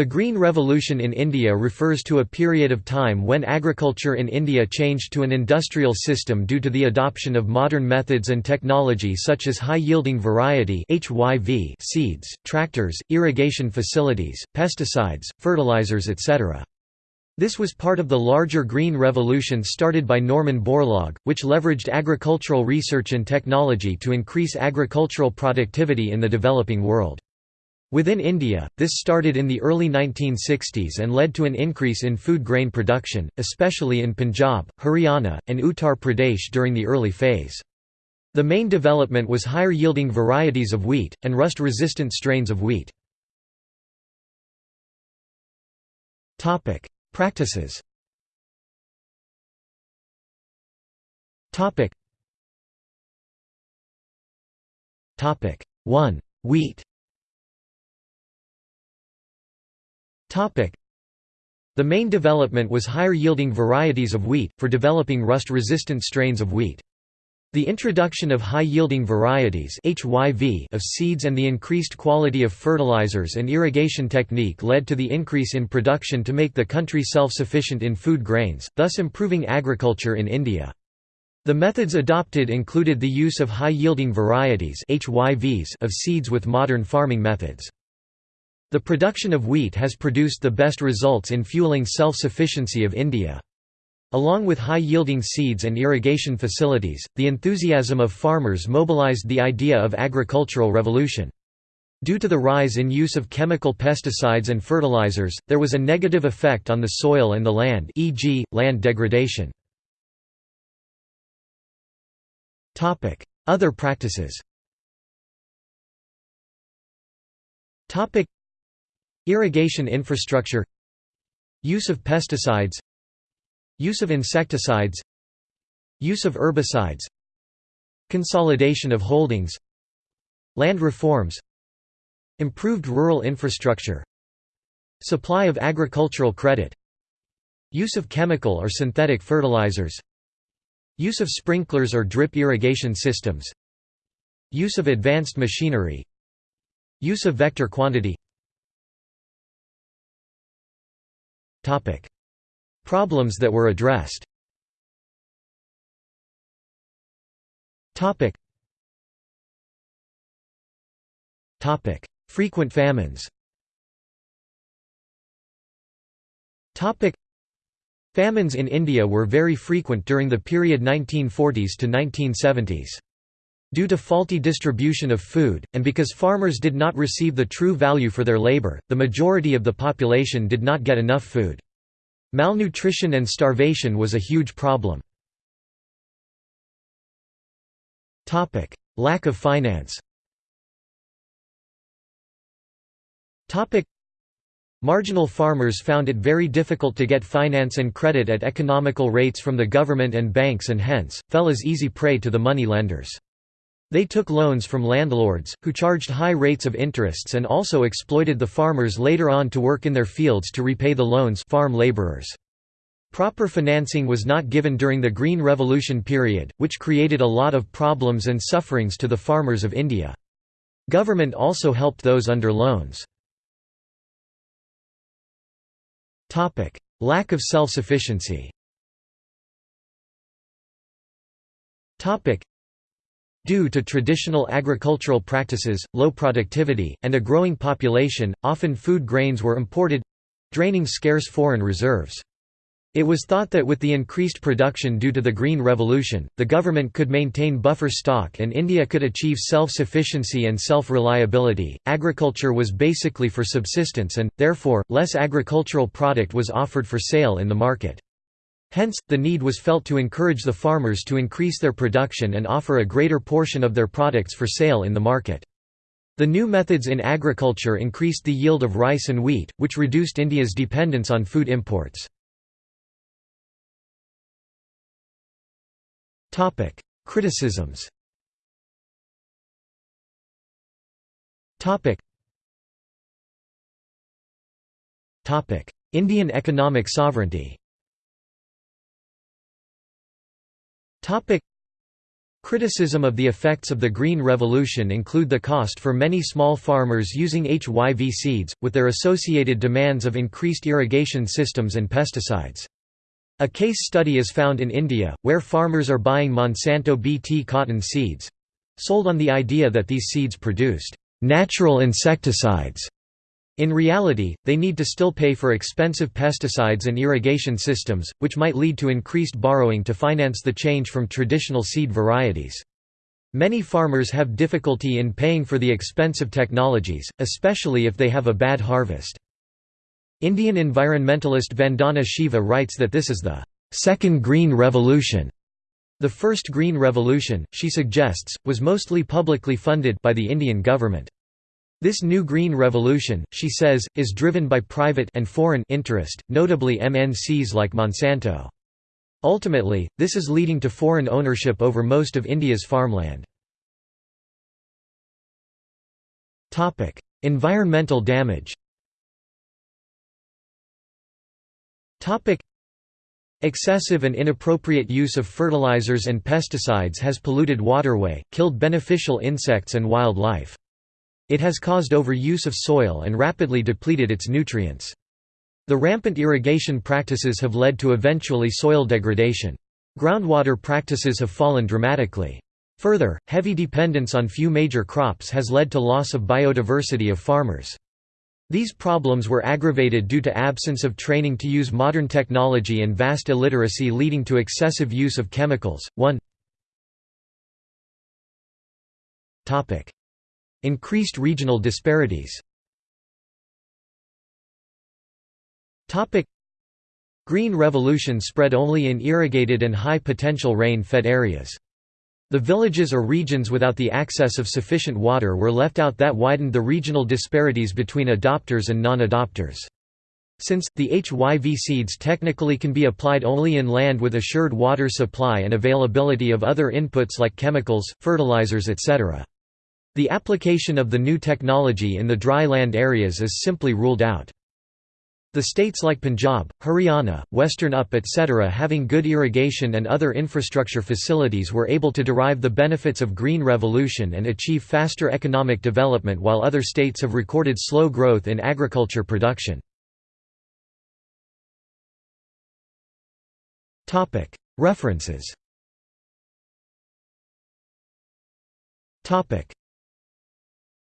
The Green Revolution in India refers to a period of time when agriculture in India changed to an industrial system due to the adoption of modern methods and technology such as high-yielding variety seeds, tractors, irrigation facilities, pesticides, fertilizers etc. This was part of the larger Green Revolution started by Norman Borlaug, which leveraged agricultural research and technology to increase agricultural productivity in the developing world. Within India, this started in the early 1960s and led to an increase in food grain production, especially in Punjab, Haryana, and Uttar Pradesh during the early phase. The main development was higher-yielding varieties of wheat, and rust-resistant strains of wheat. Practices Topic 1. Wheat The main development was higher-yielding varieties of wheat, for developing rust-resistant strains of wheat. The introduction of high-yielding varieties of seeds and the increased quality of fertilizers and irrigation technique led to the increase in production to make the country self-sufficient in food grains, thus improving agriculture in India. The methods adopted included the use of high-yielding varieties of seeds with modern farming methods. The production of wheat has produced the best results in fueling self-sufficiency of India. Along with high-yielding seeds and irrigation facilities, the enthusiasm of farmers mobilized the idea of agricultural revolution. Due to the rise in use of chemical pesticides and fertilizers, there was a negative effect on the soil and the land e.g., land degradation. Other practices Irrigation infrastructure Use of pesticides Use of insecticides Use of herbicides Consolidation of holdings Land reforms Improved rural infrastructure Supply of agricultural credit Use of chemical or synthetic fertilizers Use of sprinklers or drip irrigation systems Use of advanced machinery Use of vector quantity Problems that were addressed. Frequent famines. Famines in India were very frequent during the period 1940s to 1970s. Due to faulty distribution of food, and because farmers did not receive the true value for their labor, the majority of the population did not get enough food. Malnutrition and starvation was a huge problem. Lack of finance Marginal farmers found it very difficult to get finance and credit at economical rates from the government and banks and hence, fell as easy prey to the money lenders. They took loans from landlords, who charged high rates of interests and also exploited the farmers later on to work in their fields to repay the loans farm laborers. Proper financing was not given during the Green Revolution period, which created a lot of problems and sufferings to the farmers of India. Government also helped those under loans. Lack of self-sufficiency Due to traditional agricultural practices, low productivity, and a growing population, often food grains were imported—draining scarce foreign reserves. It was thought that with the increased production due to the Green Revolution, the government could maintain buffer stock and India could achieve self-sufficiency and self-reliability. Agriculture was basically for subsistence and, therefore, less agricultural product was offered for sale in the market. Hence, the need was felt to encourage the farmers to increase their production and offer a greater portion of their products for sale in the market. The new methods in agriculture increased the yield of rice and wheat, which reduced India's dependence on food imports. Criticisms Indian economic sovereignty Criticism of the effects of the Green Revolution include the cost for many small farmers using HYV seeds, with their associated demands of increased irrigation systems and pesticides. A case study is found in India, where farmers are buying Monsanto BT cotton seeds—sold on the idea that these seeds produced «natural insecticides». In reality, they need to still pay for expensive pesticides and irrigation systems, which might lead to increased borrowing to finance the change from traditional seed varieties. Many farmers have difficulty in paying for the expensive technologies, especially if they have a bad harvest. Indian environmentalist Vandana Shiva writes that this is the second green revolution. The first green revolution, she suggests, was mostly publicly funded by the Indian government. This new green revolution, she says, is driven by private and foreign interest, notably MNCs like Monsanto. Ultimately, this is leading to foreign ownership over most of India's farmland. environmental damage Excessive and inappropriate use of fertilizers and pesticides has polluted waterway, killed beneficial insects and wildlife. It has caused overuse of soil and rapidly depleted its nutrients. The rampant irrigation practices have led to eventually soil degradation. Groundwater practices have fallen dramatically. Further, heavy dependence on few major crops has led to loss of biodiversity of farmers. These problems were aggravated due to absence of training to use modern technology and vast illiteracy leading to excessive use of chemicals. 1 Increased regional disparities Green Revolution spread only in irrigated and high-potential rain-fed areas. The villages or regions without the access of sufficient water were left out that widened the regional disparities between adopters and non-adopters. Since, the HYV seeds technically can be applied only in land with assured water supply and availability of other inputs like chemicals, fertilizers etc. The application of the new technology in the dry land areas is simply ruled out. The states like Punjab, Haryana, Western UP etc. having good irrigation and other infrastructure facilities were able to derive the benefits of Green Revolution and achieve faster economic development while other states have recorded slow growth in agriculture production. References